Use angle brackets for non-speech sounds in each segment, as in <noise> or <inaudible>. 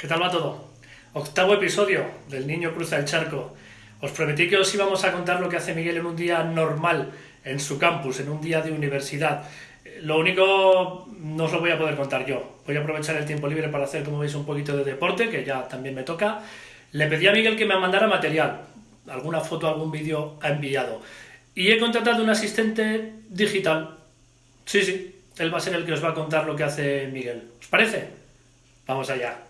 ¿Qué tal va todo? Octavo episodio del Niño Cruza el Charco. Os prometí que os íbamos a contar lo que hace Miguel en un día normal en su campus, en un día de universidad. Lo único no os lo voy a poder contar yo. Voy a aprovechar el tiempo libre para hacer, como veis, un poquito de deporte, que ya también me toca. Le pedí a Miguel que me mandara material. Alguna foto, algún vídeo ha enviado. Y he contratado un asistente digital. Sí, sí, él va a ser el que os va a contar lo que hace Miguel. ¿Os parece? Vamos allá.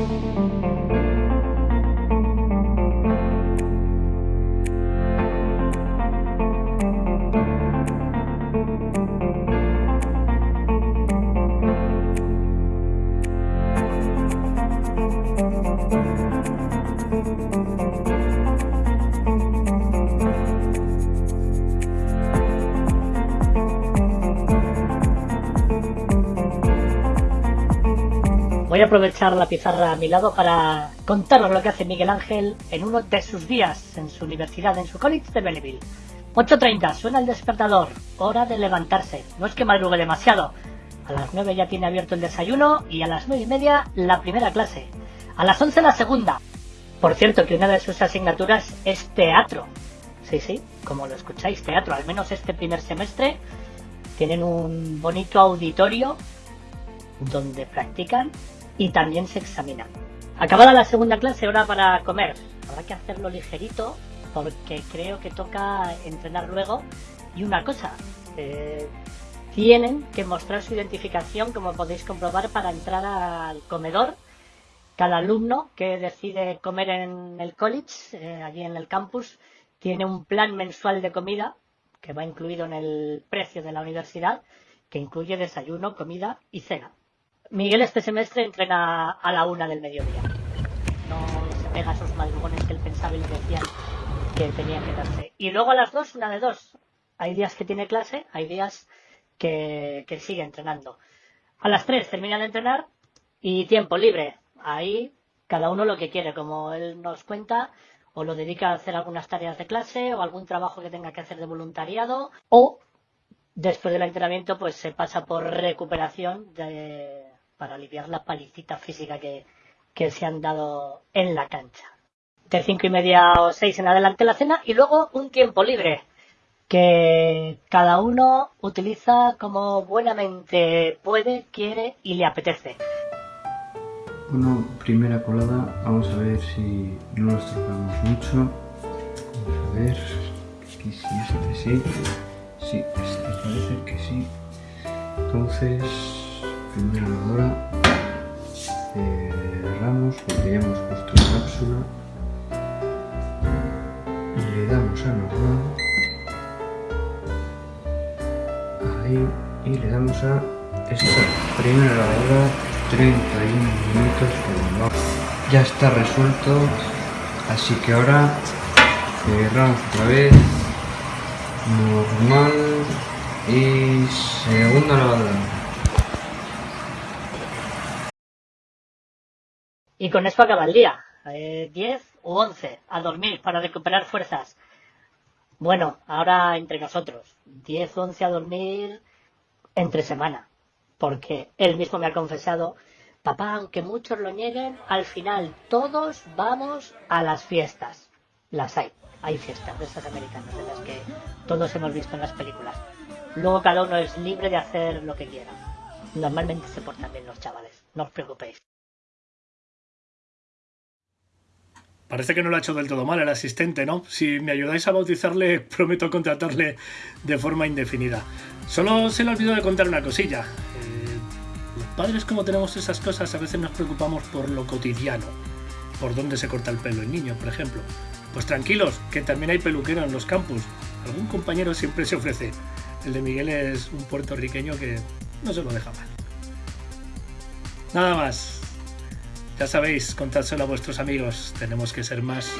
Música Voy a aprovechar la pizarra a mi lado para contaros lo que hace Miguel Ángel en uno de sus días en su universidad, en su college de Belleville. 8.30, suena el despertador, hora de levantarse. No es que madrugue demasiado. A las 9 ya tiene abierto el desayuno y a las 9 y media la primera clase. A las 11 la segunda. Por cierto que una de sus asignaturas es teatro. Sí, sí, como lo escucháis, teatro. Al menos este primer semestre tienen un bonito auditorio donde practican y también se examinan. Acabada la segunda clase, hora para comer. Habrá que hacerlo ligerito porque creo que toca entrenar luego. Y una cosa, eh, tienen que mostrar su identificación, como podéis comprobar, para entrar al comedor. Cada alumno que decide comer en el college, eh, allí en el campus, tiene un plan mensual de comida que va incluido en el precio de la universidad, que incluye desayuno, comida y cena. Miguel este semestre entrena a la una del mediodía. No se pega esos madrugones que él pensaba y le decían que tenía que darse. Y luego a las dos, una de dos. Hay días que tiene clase, hay días que, que sigue entrenando. A las tres termina de entrenar y tiempo libre. Ahí cada uno lo que quiere, como él nos cuenta, o lo dedica a hacer algunas tareas de clase o algún trabajo que tenga que hacer de voluntariado, o después del entrenamiento pues se pasa por recuperación de, para aliviar la palicita física que, que se han dado en la cancha. De cinco y media o seis en adelante la cena y luego un tiempo libre que cada uno utiliza como buenamente puede, quiere y le apetece. Bueno, primera colada, vamos a ver si no nos tocamos mucho. Vamos a ver, aquí sí, este sí, sí, este parece que sí. Entonces, primera hora cerramos porque ya hemos puesto la cápsula y le damos a normal ahí y le damos a esta primera hora 31 minutos ya está resuelto así que ahora cerramos otra vez normal y segunda lavadora Y con eso acaba el día. Eh, 10 u 11 a dormir para recuperar fuerzas. Bueno, ahora entre nosotros. 10 u 11 a dormir entre semana. Porque él mismo me ha confesado, papá, aunque muchos lo nieguen, al final todos vamos a las fiestas. Las hay. Hay fiestas de estas americanas, de las que todos hemos visto en las películas. Luego cada uno es libre de hacer lo que quiera. Normalmente se portan bien los chavales, no os preocupéis. Parece que no lo ha hecho del todo mal el asistente, ¿no? Si me ayudáis a bautizarle, <laughs> prometo contratarle de forma indefinida. Solo se le olvidó de contar una cosilla. Eh, los padres, como tenemos esas cosas, a veces nos preocupamos por lo cotidiano. Por dónde se corta el pelo el niño, por ejemplo. Pues tranquilos, que también hay peluquero en los campus. Algún compañero siempre se ofrece. El de Miguel es un puertorriqueño que no se lo deja mal. Nada más. Ya sabéis, contádselo a vuestros amigos. Tenemos que ser más.